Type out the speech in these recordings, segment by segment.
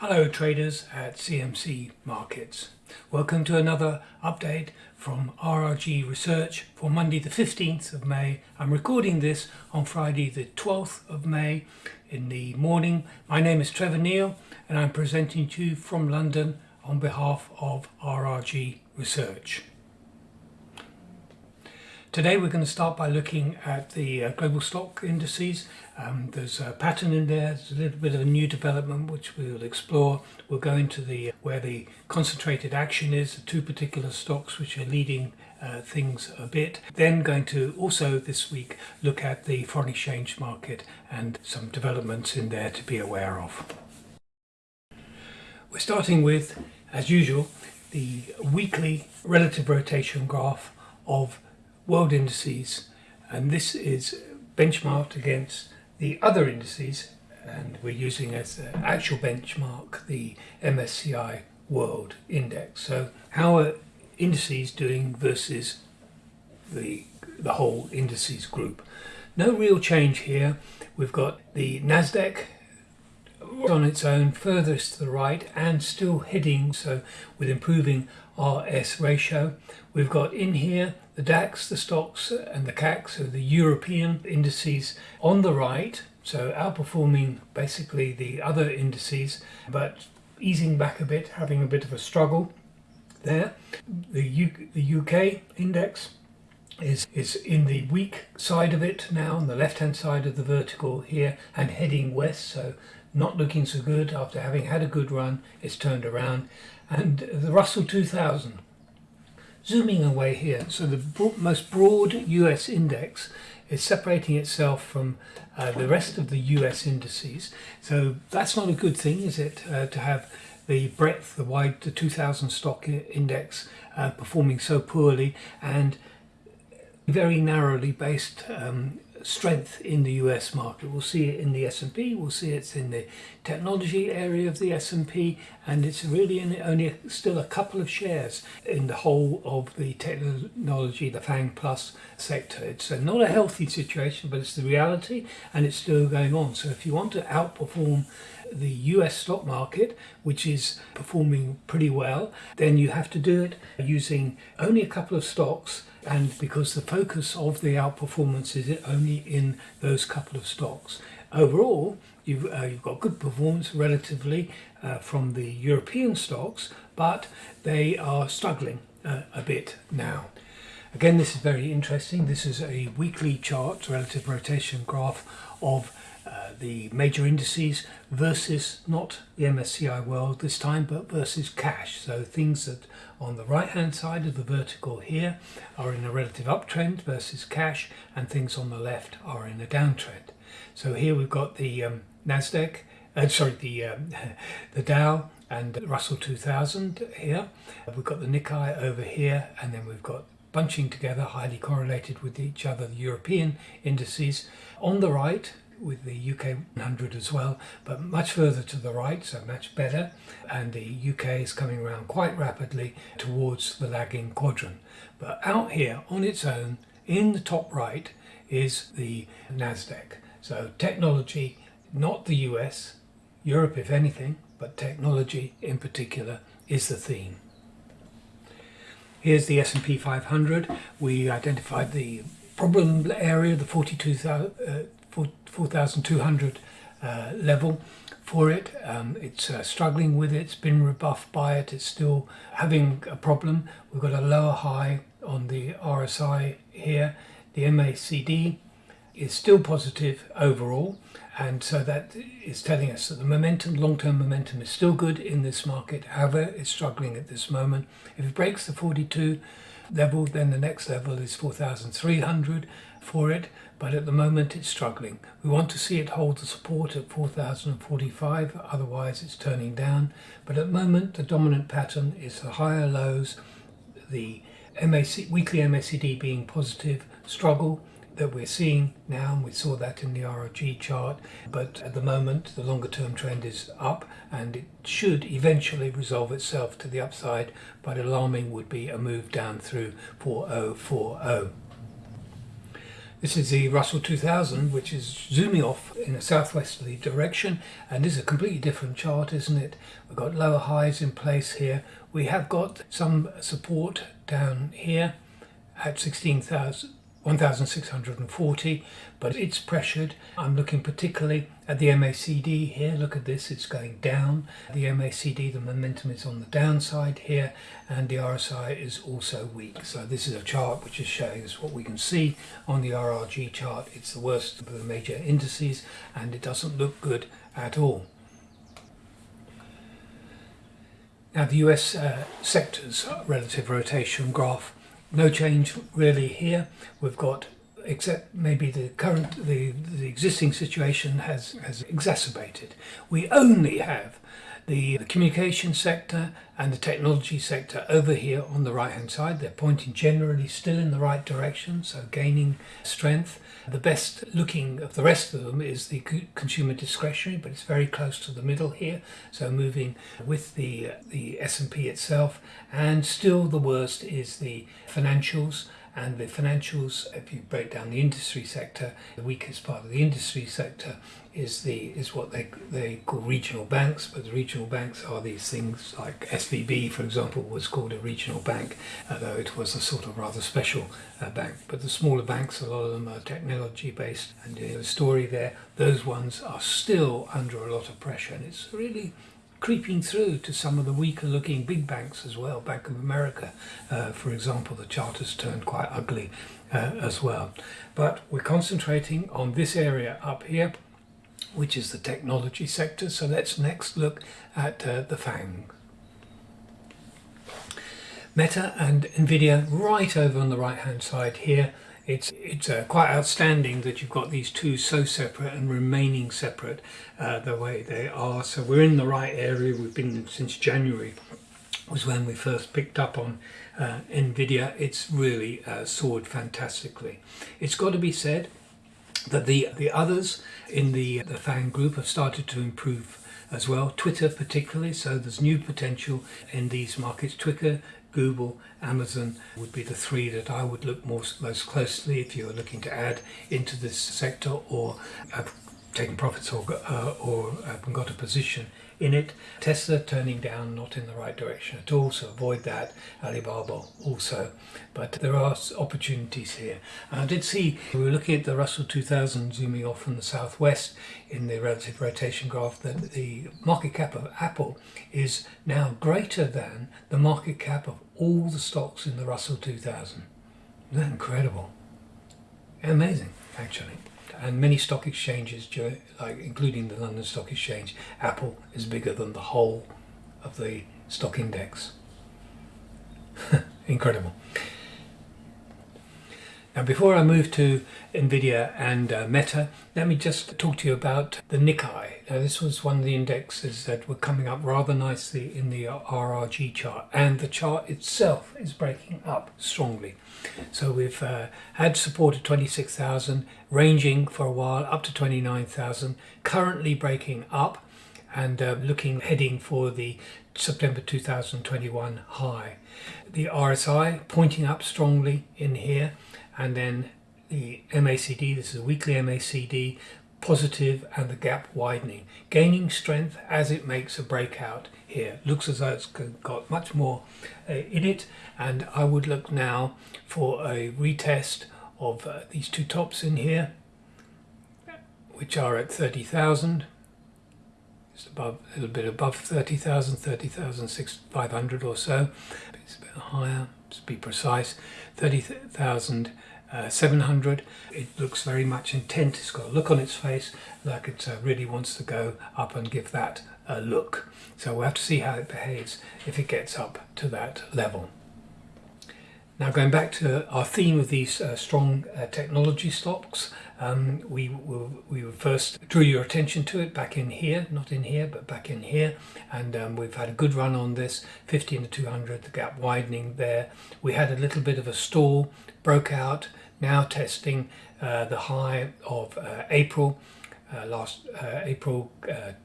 Hello traders at CMC Markets. Welcome to another update from RRG Research for Monday the 15th of May. I'm recording this on Friday the 12th of May in the morning. My name is Trevor Neil and I'm presenting to you from London on behalf of RRG Research. Today we're going to start by looking at the uh, global stock indices. Um, there's a pattern in there, there's a little bit of a new development which we'll explore. We'll go into the where the concentrated action is, the two particular stocks which are leading uh, things a bit. Then going to also this week look at the foreign exchange market and some developments in there to be aware of. We're starting with, as usual, the weekly relative rotation graph of world indices and this is benchmarked against the other indices and we're using as an actual benchmark the MSCI World Index. So how are indices doing versus the, the whole indices group? No real change here. We've got the NASDAQ on its own furthest to the right and still heading so with improving RS ratio. We've got in here the DAX, the Stoxx and the CAC, so the European indices on the right, so outperforming basically the other indices, but easing back a bit, having a bit of a struggle there. The, U the UK index is, is in the weak side of it now, on the left-hand side of the vertical here, and heading west, so not looking so good after having had a good run, it's turned around. And the Russell 2000 Zooming away here, so the most broad US index is separating itself from uh, the rest of the US indices. So that's not a good thing, is it, uh, to have the breadth, the wide, the 2000 stock index uh, performing so poorly and very narrowly based um, strength in the US market. We'll see it in the S&P, we'll see it's in the technology area of the S&P and it's really only still a couple of shares in the whole of the technology, the FANG Plus sector. It's not a healthy situation but it's the reality and it's still going on. So if you want to outperform the US stock market, which is performing pretty well, then you have to do it using only a couple of stocks and because the focus of the outperformance is only in those couple of stocks. Overall, you've, uh, you've got good performance relatively uh, from the European stocks, but they are struggling uh, a bit now. Again, this is very interesting. This is a weekly chart, relative rotation graph of uh, the major indices versus not the MSCI world this time but versus cash. So things that on the right hand side of the vertical here are in a relative uptrend versus cash and things on the left are in a downtrend. So here we've got the um, Nasdaq uh, sorry the um, the Dow and Russell 2000 here. We've got the Nikkei over here and then we've got bunching together highly correlated with each other the European indices. On the right with the UK 100 as well, but much further to the right, so much better. And the UK is coming around quite rapidly towards the lagging quadrant. But out here on its own, in the top right, is the NASDAQ. So technology, not the US, Europe if anything, but technology in particular is the theme. Here's the S&P 500. We identified the problem area, the 42,000 uh, 4,200 uh, level for it. Um, it's uh, struggling with it, it's been rebuffed by it, it's still having a problem. We've got a lower high on the RSI here. The MACD is still positive overall and so that is telling us that the momentum, long-term momentum is still good in this market, however it's struggling at this moment. If it breaks the 42 level then the next level is 4,300 for it but at the moment it's struggling. We want to see it hold the support at 4045, otherwise it's turning down. But at the moment the dominant pattern is the higher lows, the MAC, weekly MACD being positive, struggle that we're seeing now, and we saw that in the RRG chart, but at the moment the longer term trend is up and it should eventually resolve itself to the upside, but alarming would be a move down through 4040. This is the Russell 2000, which is zooming off in a southwesterly direction, and this is a completely different chart, isn't it? We've got lower highs in place here. We have got some support down here at 16,000. 1640 but it's pressured. I'm looking particularly at the MACD here. Look at this it's going down. The MACD the momentum is on the downside here and the RSI is also weak. So this is a chart which is showing us what we can see on the RRG chart. It's the worst of the major indices and it doesn't look good at all. Now the US uh, sectors relative rotation graph no change really here. We've got except maybe the current the, the existing situation has has exacerbated. We only have the, the communication sector and the technology sector over here on the right hand side. They're pointing generally still in the right direction, so gaining strength. The best looking of the rest of them is the consumer discretionary, but it's very close to the middle here. So moving with the the S&P itself, and still the worst is the financials and the financials if you break down the industry sector the weakest part of the industry sector is the is what they they call regional banks but the regional banks are these things like SVB for example was called a regional bank although it was a sort of rather special uh, bank. But the smaller banks a lot of them are technology based and the story there those ones are still under a lot of pressure and it's really creeping through to some of the weaker looking big banks as well. Bank of America, uh, for example, the chart has turned quite ugly uh, as well. But we're concentrating on this area up here, which is the technology sector. So let's next look at uh, the FANG. Meta and Nvidia right over on the right hand side here it's it's uh, quite outstanding that you've got these two so separate and remaining separate uh, the way they are. So we're in the right area. We've been since January was when we first picked up on uh, Nvidia. It's really uh, soared fantastically. It's got to be said that the the others in the the FANG group have started to improve as well. Twitter particularly, so there's new potential in these markets. Twitter Google, Amazon would be the three that I would look most, most closely if you're looking to add into this sector or have taken profits or, uh, or have got a position in it. Tesla turning down, not in the right direction at all, so avoid that. Alibaba also, but there are opportunities here. And I did see, we were looking at the Russell 2000 zooming off from the southwest in the relative rotation graph, that the market cap of Apple is now greater than the market cap of all the stocks in the Russell 2000. Isn't that incredible? Amazing, actually and many stock exchanges, like including the London Stock Exchange, Apple is bigger than the whole of the stock index. Incredible. Now, before I move to NVIDIA and uh, Meta, let me just talk to you about the Nikkei. Now, this was one of the indexes that were coming up rather nicely in the RRG chart, and the chart itself is breaking up strongly. So we've uh, had support at 26,000, ranging for a while up to 29,000, currently breaking up and uh, looking heading for the September 2021 high. The RSI pointing up strongly in here and then the MACD, this is a weekly MACD, positive and the gap widening, gaining strength as it makes a breakout here. Looks as though it's got much more uh, in it and I would look now for a retest of uh, these two tops in here which are at 30,000 just above a little bit above 30,000 30,500 or so. It's a bit higher to be precise. 30,000 uh, 700 it looks very much intent. It's got a look on its face like it uh, really wants to go up and give that a look. So we'll have to see how it behaves if it gets up to that level. Now going back to our theme of these uh, strong uh, technology stocks, um, we, we first drew your attention to it back in here, not in here, but back in here. And um, we've had a good run on this, 50 to 200, the gap widening there. We had a little bit of a stall, broke out, now testing uh, the high of uh, April. Uh, last uh, April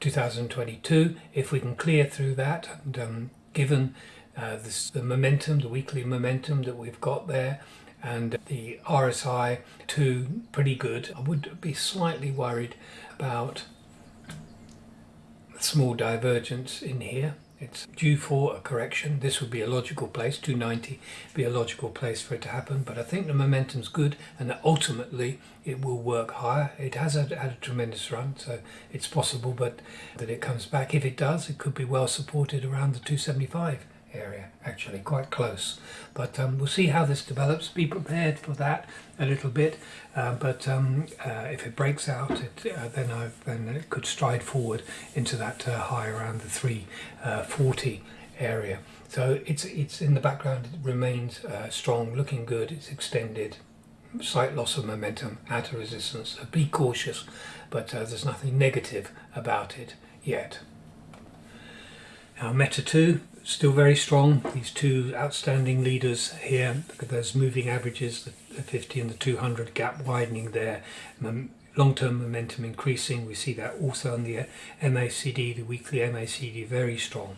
2022 if we can clear through that and um, given uh, this, the momentum, the weekly momentum that we've got there, and the RSI 2 pretty good. I would be slightly worried about small divergence in here it's due for a correction. This would be a logical place, 290 be a logical place for it to happen. But I think the momentum's good and ultimately it will work higher. It has had, had a tremendous run, so it's possible but that it comes back. If it does, it could be well supported around the 275 area actually quite close. But um, we'll see how this develops. Be prepared for that a little bit uh, but um, uh, if it breaks out it, uh, then I then it could stride forward into that uh, high around the 340 uh, area. So it's it's in the background. It remains uh, strong looking good. It's extended. Slight loss of momentum at a resistance. So be cautious but there's nothing negative about it yet. Now Meta 2 still very strong. These two outstanding leaders here. Look at those moving averages, the 50 and the 200 gap widening there. Long-term momentum increasing. We see that also on the MACD, the weekly MACD, very strong.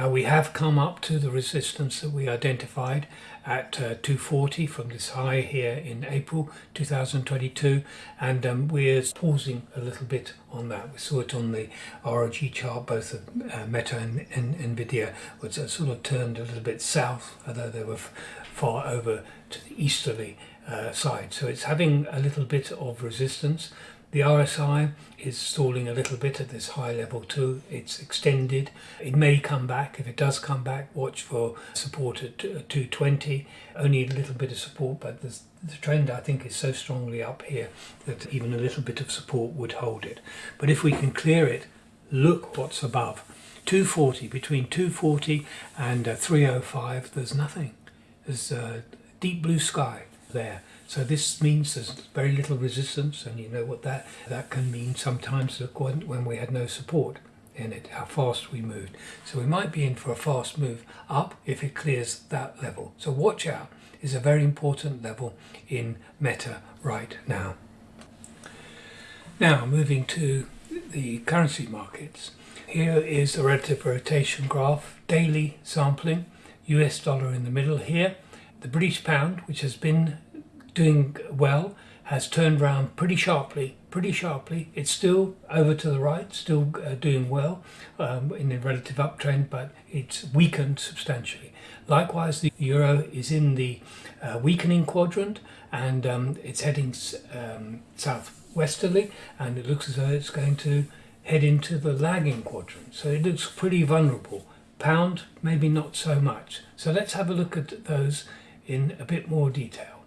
Now we have come up to the resistance that we identified at uh, 240 from this high here in April 2022 and um, we're pausing a little bit on that. We saw it on the RRG chart, both of uh, Meta and, and, Nvidia was uh, sort of turned a little bit south, although they were far over to the easterly uh, side. So it's having a little bit of resistance. The RSI is stalling a little bit at this high level too. It's extended. It may come back. If it does come back, watch for support at 220. Only a little bit of support, but the trend I think is so strongly up here that even a little bit of support would hold it. But if we can clear it, look what's above. 240, between 240 and uh, 305, there's nothing. There's a deep blue sky there. So this means there's very little resistance, and you know what that that can mean sometimes when we had no support in it, how fast we moved. So we might be in for a fast move up if it clears that level. So watch out is a very important level in Meta right now. Now moving to the currency markets. Here is the relative rotation graph, daily sampling, US dollar in the middle here. The British pound, which has been doing well has turned around pretty sharply pretty sharply. It's still over to the right still uh, doing well um, in the relative uptrend but it's weakened substantially. Likewise the euro is in the uh, weakening quadrant and um, it's heading um, southwesterly and it looks as though it's going to head into the lagging quadrant. So it looks pretty vulnerable. Pound maybe not so much. So let's have a look at those in a bit more detail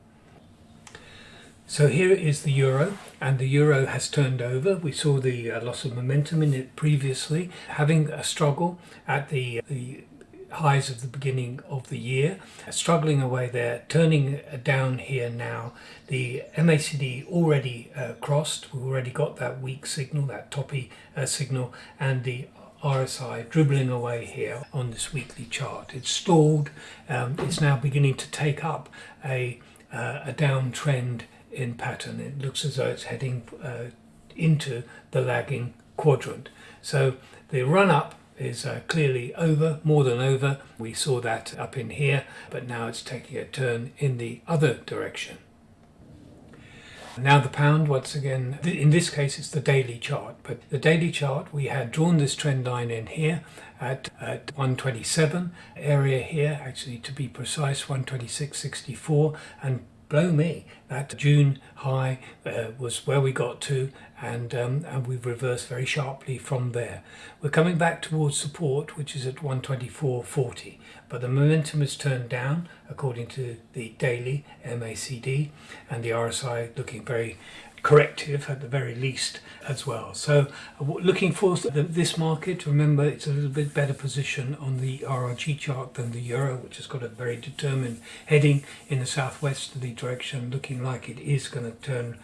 so here is the euro and the euro has turned over. We saw the uh, loss of momentum in it previously, having a struggle at the, the highs of the beginning of the year, struggling away there, turning down here now. The MACD already uh, crossed, we've already got that weak signal, that toppy uh, signal, and the RSI dribbling away here on this weekly chart. It's stalled, um, it's now beginning to take up a, uh, a downtrend in pattern. It looks as though it's heading uh, into the lagging quadrant. So the run up is uh, clearly over, more than over. We saw that up in here, but now it's taking a turn in the other direction. Now the pound, once again, in this case it's the daily chart, but the daily chart, we had drawn this trend line in here at, at 127 area here, actually to be precise, 126.64, and blow me, that June high uh, was where we got to and, um, and we've reversed very sharply from there. We're coming back towards support which is at 124.40 but the momentum has turned down according to the daily MACD and the RSI looking very corrective at the very least as well. So uh, looking for this market, remember it's a little bit better position on the RRG chart than the Euro, which has got a very determined heading in the southwesterly direction, looking like it is going to turn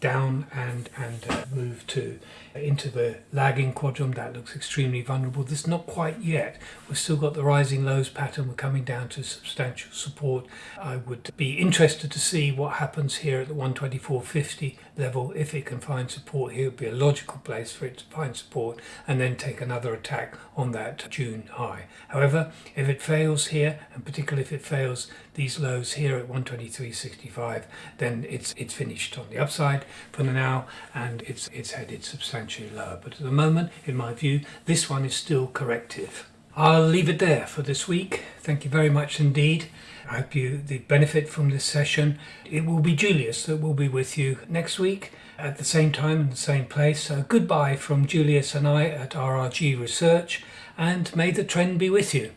down and and uh, move to into the lagging quadrant that looks extremely vulnerable. This is not quite yet. We've still got the rising lows pattern. We're coming down to substantial support. I would be interested to see what happens here at the 124.50 level, if it can find support here, would be a logical place for it to find support and then take another attack on that June high. However, if it fails here, and particularly if it fails these lows here at 123.65, then it's it's finished on the upside for now, and it's it's headed substantially lower. But at the moment, in my view, this one is still corrective. I'll leave it there for this week. Thank you very much indeed. I hope you the benefit from this session. It will be Julius that will be with you next week at the same time in the same place. So goodbye from Julius and I at RRG Research, and may the trend be with you.